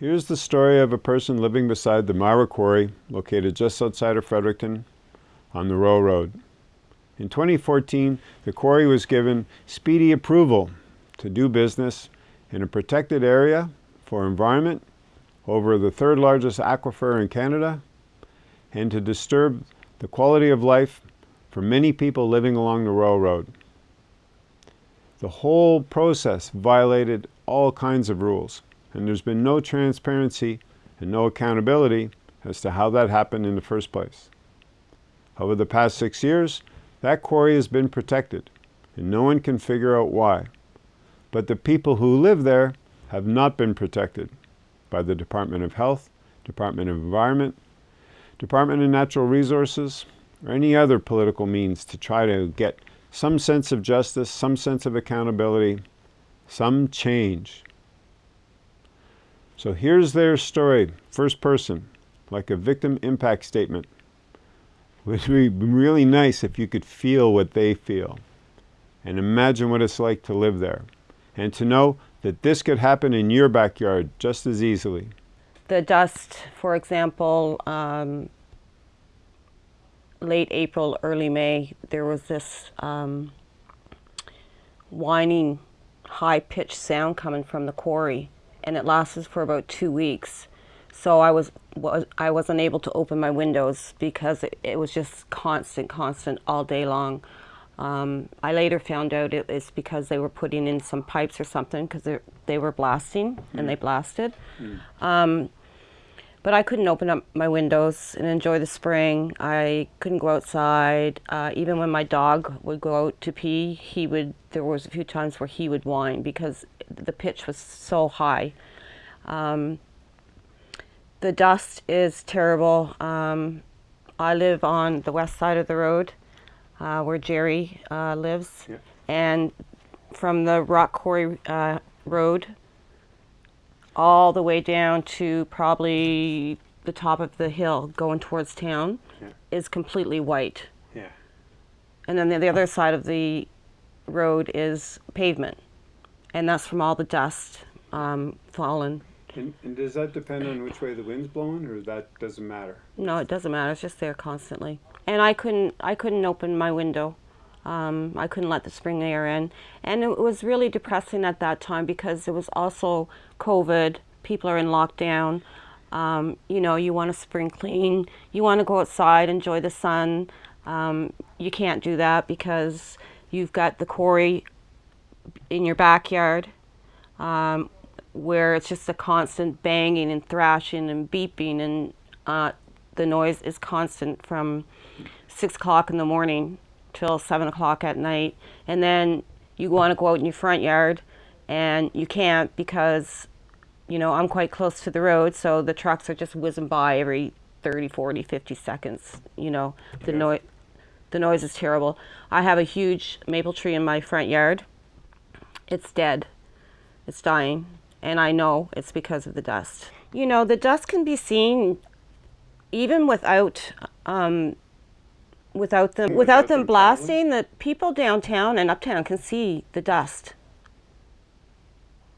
Here's the story of a person living beside the Myra Quarry, located just outside of Fredericton on the Royal Road. In 2014, the quarry was given speedy approval to do business in a protected area for environment over the third largest aquifer in Canada and to disturb the quality of life for many people living along the Royal Road. The whole process violated all kinds of rules and there's been no transparency and no accountability as to how that happened in the first place. Over the past six years, that quarry has been protected, and no one can figure out why. But the people who live there have not been protected by the Department of Health, Department of Environment, Department of Natural Resources, or any other political means to try to get some sense of justice, some sense of accountability, some change. So here's their story, first person, like a victim impact statement. It would be really nice if you could feel what they feel and imagine what it's like to live there and to know that this could happen in your backyard just as easily. The dust, for example, um, late April, early May, there was this um, whining, high-pitched sound coming from the quarry and it lasted for about two weeks. So I was, was I wasn't able to open my windows because it, it was just constant, constant all day long. Um, I later found out it was because they were putting in some pipes or something because they were blasting mm. and they mm. blasted. Mm. Um, but I couldn't open up my windows and enjoy the spring. I couldn't go outside. Uh, even when my dog would go out to pee, he would. There was a few times where he would whine because the pitch was so high. Um, the dust is terrible. Um, I live on the west side of the road uh, where Jerry uh, lives. Yeah. And from the rock quarry uh, road all the way down to probably the top of the hill going towards town yeah. is completely white. Yeah. And then the, the other side of the road is pavement and that's from all the dust um, falling. And, and, does that depend on which way the wind's blowing, or that doesn't matter? No, it doesn't matter. It's just there constantly. And I couldn't, I couldn't open my window. Um, I couldn't let the spring air in, and it was really depressing at that time because it was also COVID. People are in lockdown. Um, you know, you want to spring clean. You want to go outside, enjoy the sun. Um, you can't do that because you've got the quarry in your backyard um, where it's just a constant banging and thrashing and beeping and uh, the noise is constant from six o'clock in the morning till seven o'clock at night. And then you want to go out in your front yard and you can't because you know I'm quite close to the road so the trucks are just whizzing by every 30 40 50 seconds you know. The noise the noise is terrible. I have a huge maple tree in my front yard it's dead. It's dying. And I know it's because of the dust. You know, the dust can be seen even without um, without them without, them blasting. The people downtown and uptown can see the dust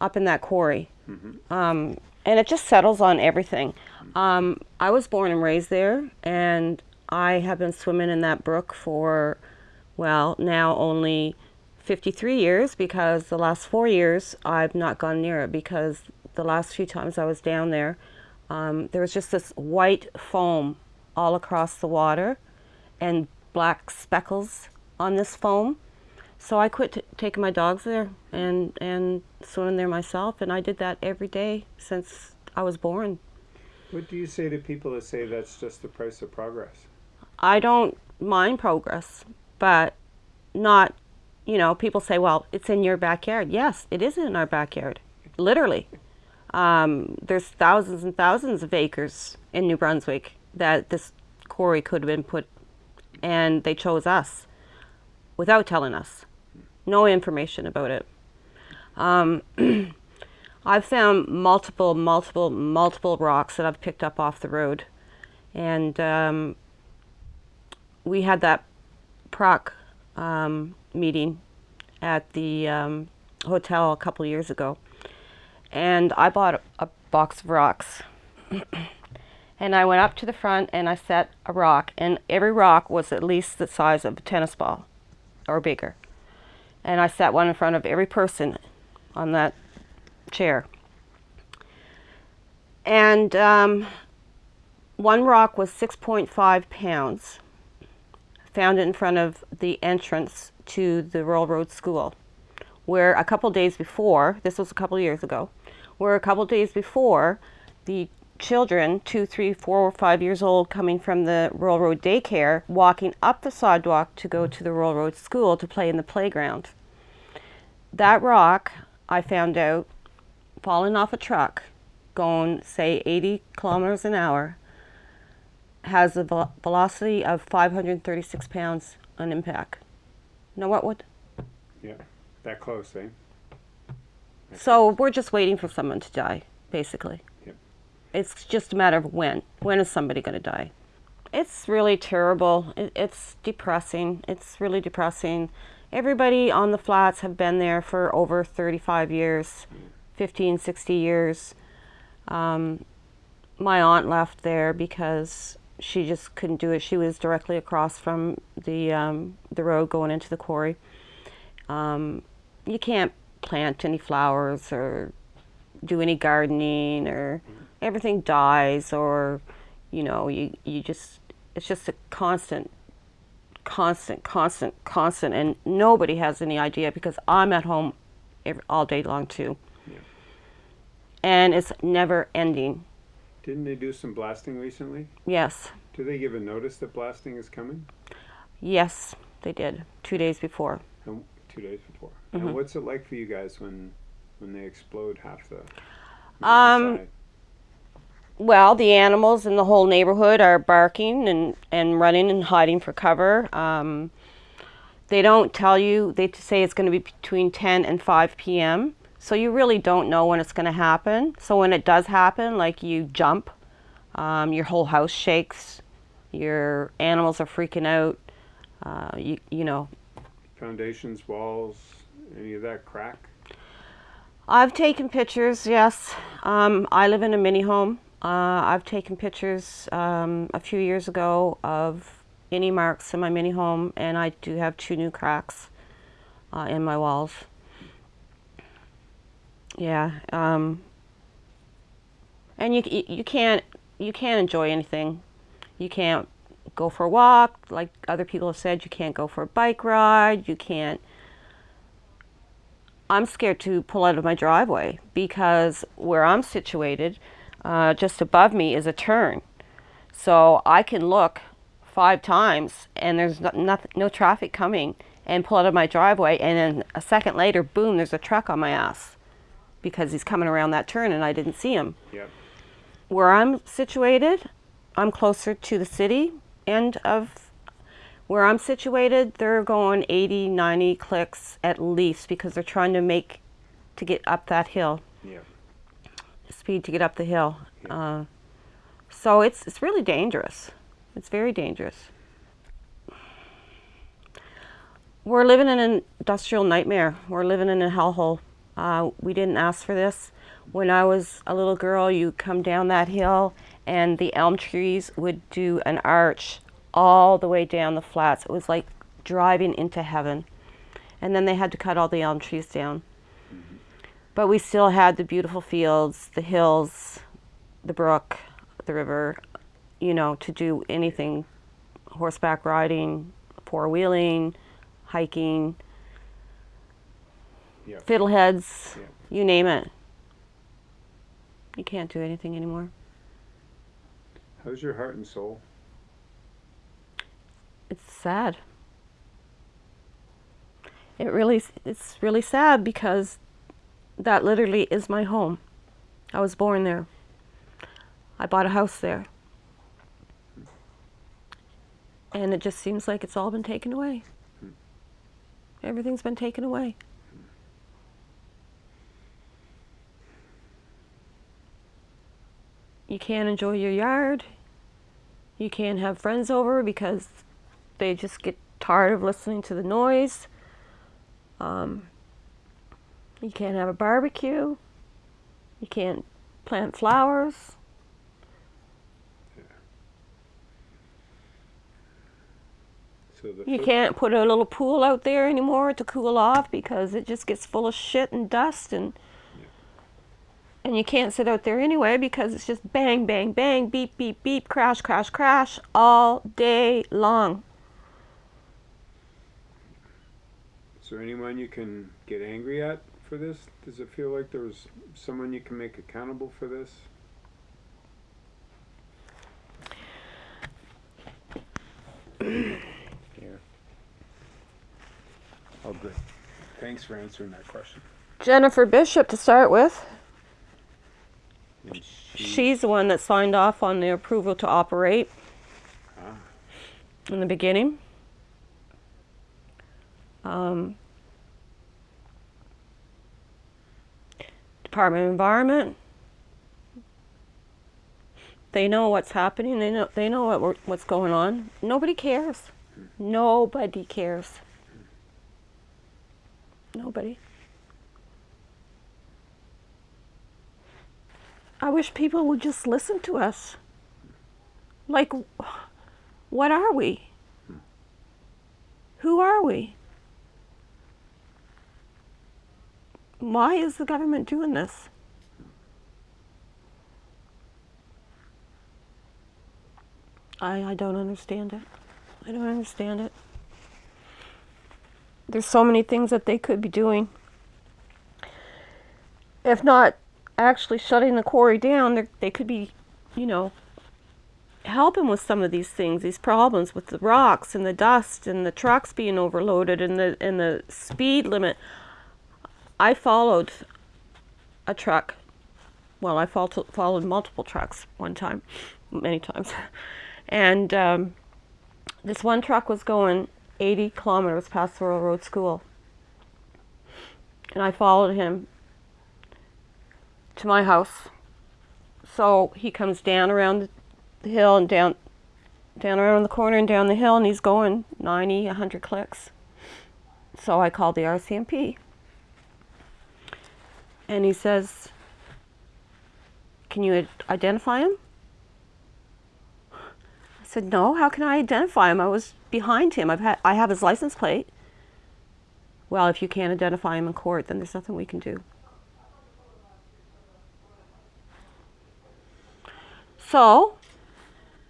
up in that quarry. Mm -hmm. um, and it just settles on everything. Um, I was born and raised there, and I have been swimming in that brook for, well, now only 53 years because the last four years I've not gone near it because the last few times I was down there, um, there was just this white foam all across the water and black speckles on this foam. So I quit taking my dogs there and, and swimming there myself, and I did that every day since I was born. What do you say to people that say that's just the price of progress? I don't mind progress, but not you know, people say, well, it's in your backyard. Yes, it is in our backyard, literally. Um, there's thousands and thousands of acres in New Brunswick that this quarry could have been put, and they chose us without telling us. No information about it. Um, I've found multiple, multiple, multiple rocks that I've picked up off the road. And um, we had that proc um, meeting at the um, hotel a couple years ago. And I bought a, a box of rocks. and I went up to the front and I set a rock, and every rock was at least the size of a tennis ball or bigger. And I set one in front of every person on that chair. And um, one rock was 6.5 pounds. Found in front of the entrance to the Royal Road School, where a couple days before, this was a couple years ago, where a couple days before, the children, two, three, four, or five years old, coming from the Royal Road daycare, walking up the sidewalk to go to the Royal Road School to play in the playground. That rock, I found out, falling off a truck, going, say, 80 kilometers an hour, has a vel velocity of 536 pounds on impact. Know what would? Yeah, that close, eh? So we're just waiting for someone to die, basically. Yep. It's just a matter of when. When is somebody going to die? It's really terrible. It, it's depressing. It's really depressing. Everybody on the flats have been there for over 35 years, 15, 60 years. Um, my aunt left there because she just couldn't do it. She was directly across from the um, the road going into the quarry. Um, you can't plant any flowers or do any gardening or everything dies or you know you you just it's just a constant constant constant constant and nobody has any idea because I'm at home every, all day long too Yeah. and it's never ending Didn't they do some blasting recently? yes Do they give a notice that blasting is coming? yes they did two days before And two days before. Mhm. And what's it like for you guys when when they explode half the Um? Well, the animals in the whole neighborhood are barking and, and running and hiding for cover. Um, they don't tell you, they say it's going to be between 10 and 5 p.m. So you really don't know when it's going to happen. So when it does happen, like you jump, um, your whole house shakes, your animals are freaking out. Uh, you, you know, foundations, walls, any of that crack? I've taken pictures, yes. Um, I live in a mini home. Uh, I've taken pictures um, a few years ago of any marks in my mini home, and I do have two new cracks uh, in my walls. Yeah, um, and you, you can't you can't enjoy anything. You can't go for a walk, like other people have said. You can't go for a bike ride. You can't I'm scared to pull out of my driveway because where I'm situated, uh, just above me is a turn. So I can look five times and there's no, nothing, no traffic coming and pull out of my driveway and then a second later, boom, there's a truck on my ass because he's coming around that turn and I didn't see him. Yep. Where I'm situated, I'm closer to the city end of where I'm situated, they're going 80, 90 clicks at least because they're trying to make to get up that hill, Yep. speed to get up the hill. Uh, so it's it's really dangerous. It's very dangerous. We're living in an industrial nightmare. We're living in a hellhole. Uh, we didn't ask for this. When I was a little girl, you come down that hill and the elm trees would do an arch all the way down the flats. It was like driving into heaven. And then they had to cut all the elm trees down. But we still had the beautiful fields, the hills, the brook, the river, you know, to do anything horseback riding, four wheeling, hiking, Yep. fiddleheads, Yep. you name it. You can't do anything anymore. How's your heart and soul? It's sad. It really, it's really sad because that literally is my home. I was born there. I bought a house there. And it just seems like it's all been taken away. Hmm. Everything's been taken away. You can't enjoy your yard. You can't have friends over because they just get tired of listening to the noise. Um, you can't have a barbecue. You can't plant flowers. So You can't put a little pool out there anymore to cool off because it just gets full of shit and dust and and you can't sit out there anyway because it's just bang bang bang beep beep beep crash crash crash all day long. Is there anyone you can get angry at for this? Does it feel like there's someone you can make accountable for this? yeah. Oh, good. Thanks for answering that question. Jennifer Bishop to start with. She's the one that signed off on the approval to operate ah, in the beginning. Um, Department of Environment. They know what's happening. They know they know what what's going on. Nobody cares. Nobody cares. Nobody. I wish people would just listen to us. Like, what are we? Who are we? Why is the government doing this? I, I don't understand it. I don't understand it. There's so many things that they could be doing. If not actually shutting the quarry down, they're- could be, you know, helping with some of these things, these problems with the rocks and the dust and the trucks being overloaded and the and the speed limit. I followed a truck. Well, I followed, followed multiple trucks one time, many times, and um, this one truck was going 80 kilometers past the Royal Road school, and I followed him to my house. So he comes down around the hill and down down around the corner and down the hill and he's going 90 100 clicks. So i called the RCMP and he says can you identify him? I said no how can i identify him? I was behind him. I've had i have his license plate. Well if you can't identify him in court then there's nothing we can do So,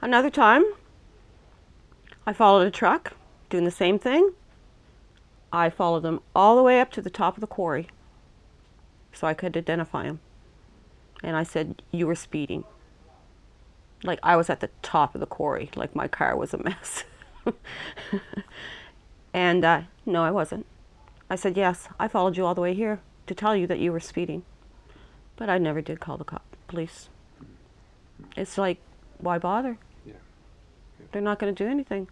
another time, I followed a truck doing the same thing. I followed them all the way up to the top of the quarry so I could identify him. And I said, You were speeding. Like I was at the top of the quarry, like my car was a mess. and uh, no, I wasn't. I said, Yes, I followed you all the way here to tell you that you were speeding. But I never did call the cop, police. It's like, why bother? Yeah. They're not going to do anything.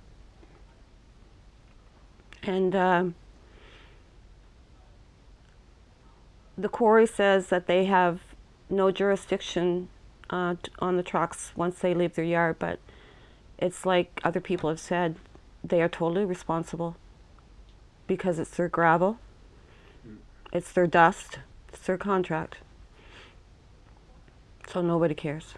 And um, the quarry says that they have no jurisdiction uh, t- on the trucks once they leave their yard, but it's like other people have said, they are totally responsible because it's their gravel, it's their dust, it's their contract. So nobody cares.